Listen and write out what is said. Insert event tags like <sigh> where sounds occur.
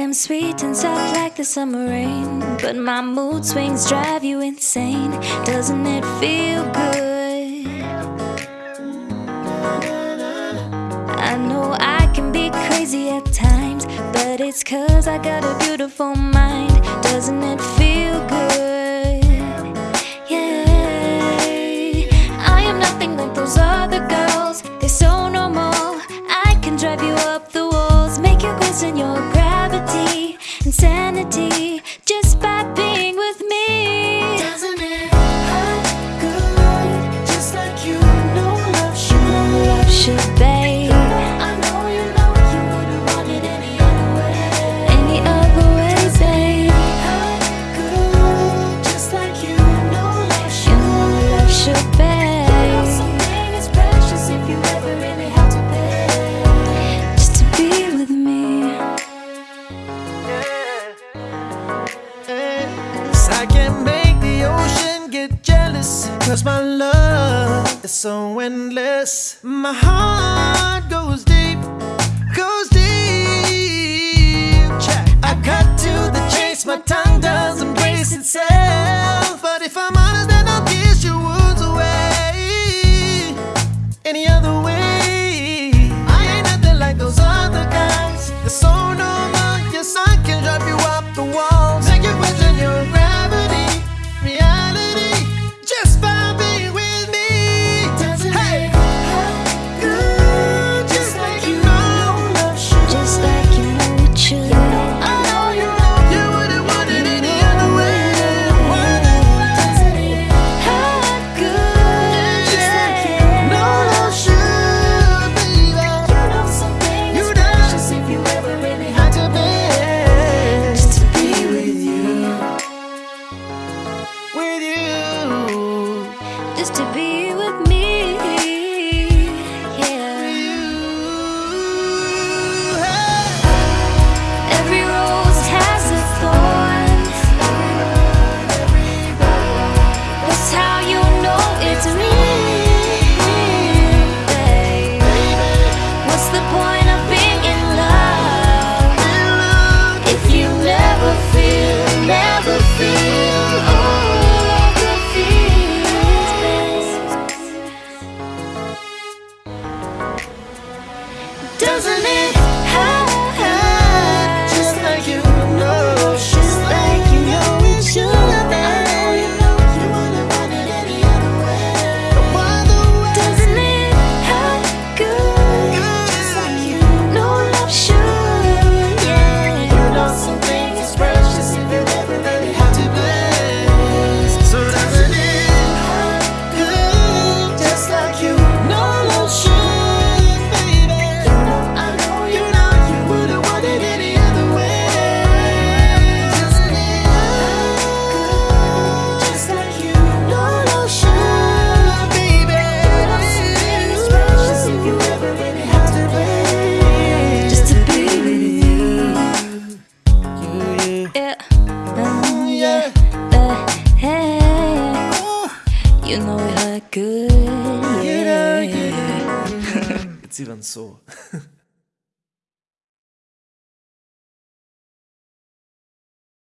am sweet and soft like the summer rain. But my mood swings drive you insane. Doesn't it feel good? I know I can be crazy at times But it's cause I got a beautiful mind. Doesn't it feel good? Yeah. I am nothing like those other girls. They're so normal. I can drive you up the walls Make you question your insanity. I can make the ocean get jealous. Cause my love is so endless. My heart with me. good. Yeah. <laughs> Jetzt sie dann so. <laughs>